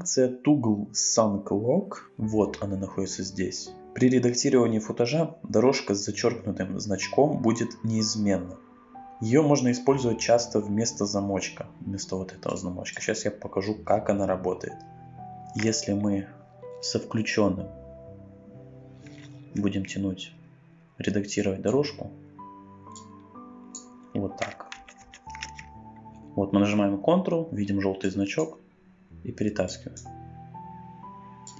функция Toggle Log, вот она находится здесь. При редактировании футажа дорожка с зачеркнутым значком будет неизменна. Ее можно использовать часто вместо замочка, вместо вот этого замочка. Сейчас я покажу, как она работает. Если мы со включенным будем тянуть, редактировать дорожку, вот так. Вот мы нажимаем Ctrl, видим желтый значок и перетаскиваем.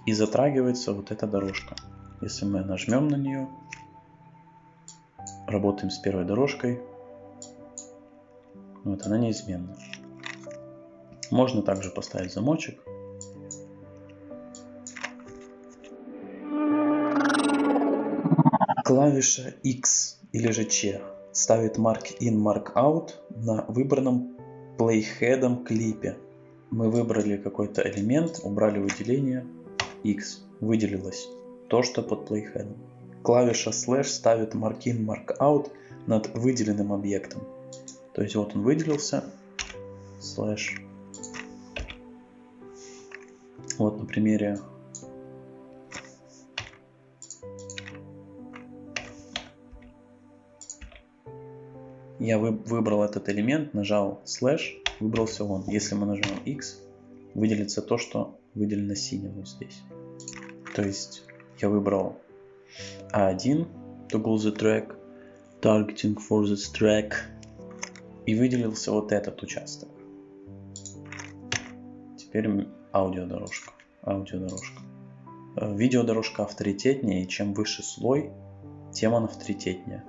И затрагивается вот эта дорожка. Если мы нажмем на нее, работаем с первой дорожкой, вот она неизменна. Можно также поставить замочек. Клавиша X или же Ч ставит Mark In, Mark Out на выбранном Playhead клипе. Мы выбрали какой-то элемент, убрали выделение X, выделилось то, что под плейхедом. Клавиша слэш ставит mark in, mark out над выделенным объектом. То есть вот он выделился, слэш. Вот на примере я выбрал этот элемент, нажал слэш, выбрался он. Если мы нажмем X, выделится то, что выделено синим вот здесь. То есть я выбрал A1, toggle the track, targeting for the track, и выделился вот этот участок. Теперь аудиодорожка. аудиодорожка. Э, видеодорожка авторитетнее, и чем выше слой, тем он авторитетнее.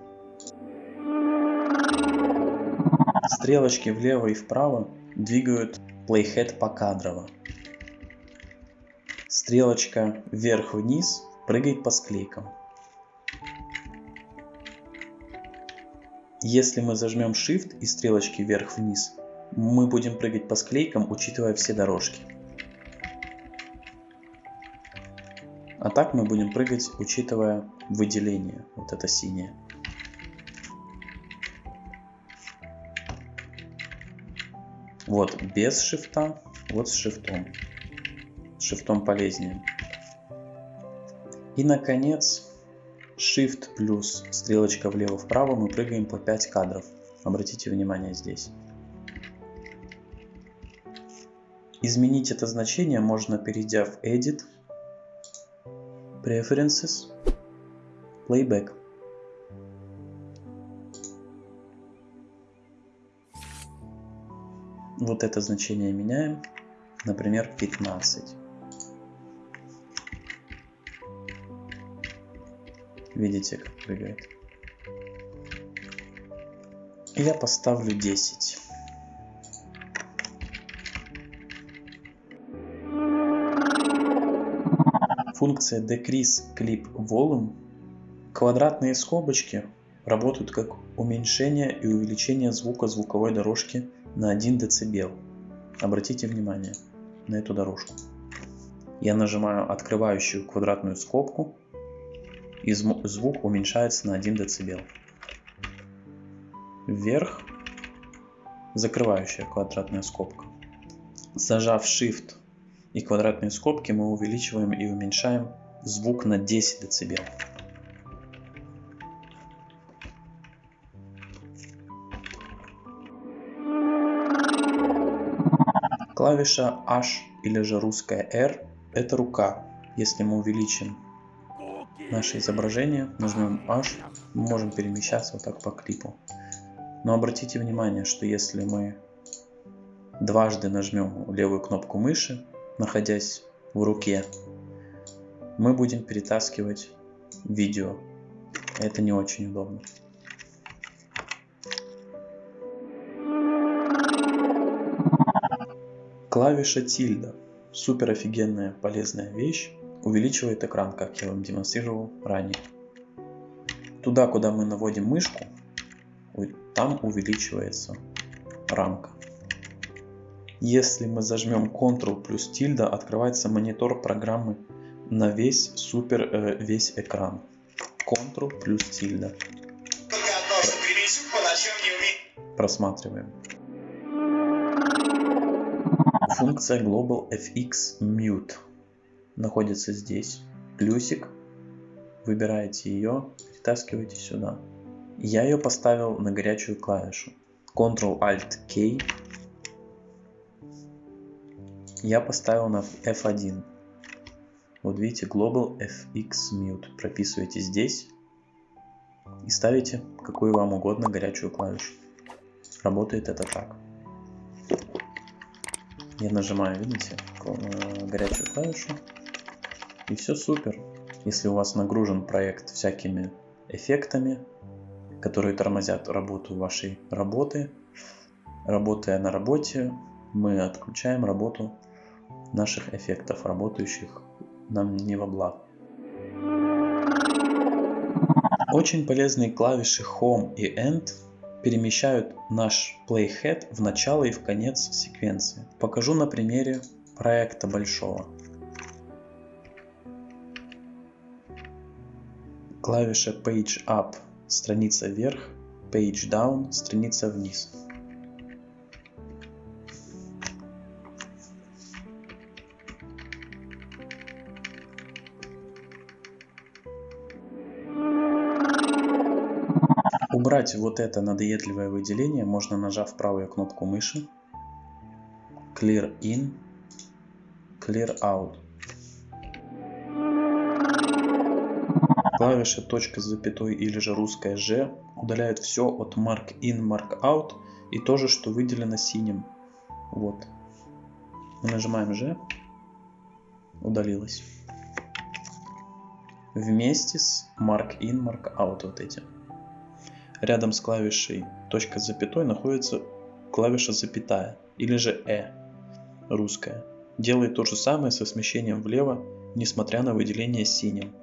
Стрелочки влево и вправо двигают playhead покадрово. Стрелочка вверх-вниз прыгает по склейкам. Если мы зажмем Shift и стрелочки вверх-вниз, мы будем прыгать по склейкам, учитывая все дорожки. А так мы будем прыгать, учитывая выделение, вот это синее. Вот без шифта, вот с шифтом. С шифтом полезнее. И, наконец, Shift плюс стрелочка влево-вправо мы прыгаем по 5 кадров. Обратите внимание здесь. Изменить это значение можно, перейдя в Edit, Preferences, Playback. Вот это значение меняем, например, 15. Видите, как прыгает. Я поставлю 10. Функция Decrease Clip Volume. Квадратные скобочки работают как уменьшение и увеличение звука звуковой дорожки на 1 дБ. Обратите внимание на эту дорожку. Я нажимаю открывающую квадратную скобку и звук уменьшается на 1 дБ. Вверх закрывающая квадратная скобка. Зажав Shift и квадратные скобки мы увеличиваем и уменьшаем звук на 10 дБ. Клавиша H или же русская R это рука. Если мы увеличим наше изображение, нажмем H, мы можем перемещаться вот так по клипу. Но обратите внимание, что если мы дважды нажмем левую кнопку мыши, находясь в руке, мы будем перетаскивать видео. Это не очень удобно. Клавиша тильда. Супер офигенная полезная вещь увеличивает экран, как я вам демонстрировал ранее. Туда, куда мы наводим мышку, там увеличивается рамка. Если мы зажмем Ctrl плюс тильда, открывается монитор программы на весь супер э, весь экран. Ctrl плюс тильда. Просматриваем. Функция Global FX Mute находится здесь. Плюсик. Выбираете ее, перетаскиваете сюда. Я ее поставил на горячую клавишу. Ctrl-Alt-K. Я поставил на F1. Вот видите, Global FX Mute. Прописываете здесь и ставите какую вам угодно горячую клавишу. Работает это так. Я нажимаю, видите, э, горячую клавишу. И все супер. Если у вас нагружен проект всякими эффектами, которые тормозят работу вашей работы, работая на работе, мы отключаем работу наших эффектов, работающих нам не во благо. Очень полезные клавиши Home и End перемещают наш playhead в начало и в конец секвенции. Покажу на примере проекта большого. Клавиша Page Up – страница вверх, Page Down – страница вниз. Убрать вот это надоедливое выделение можно нажав правую кнопку мыши, Clear In, Clear Out. Клавиши точка с запятой или же русская Ж удаляют все от Mark In, Mark Out и то же, что выделено синим. Вот. Мы нажимаем Ж, удалилось. Вместе с Mark In, Mark Out вот эти. Рядом с клавишей точка с запятой находится клавиша запятая или же «э» русская. Делает то же самое со смещением влево, несмотря на выделение синим.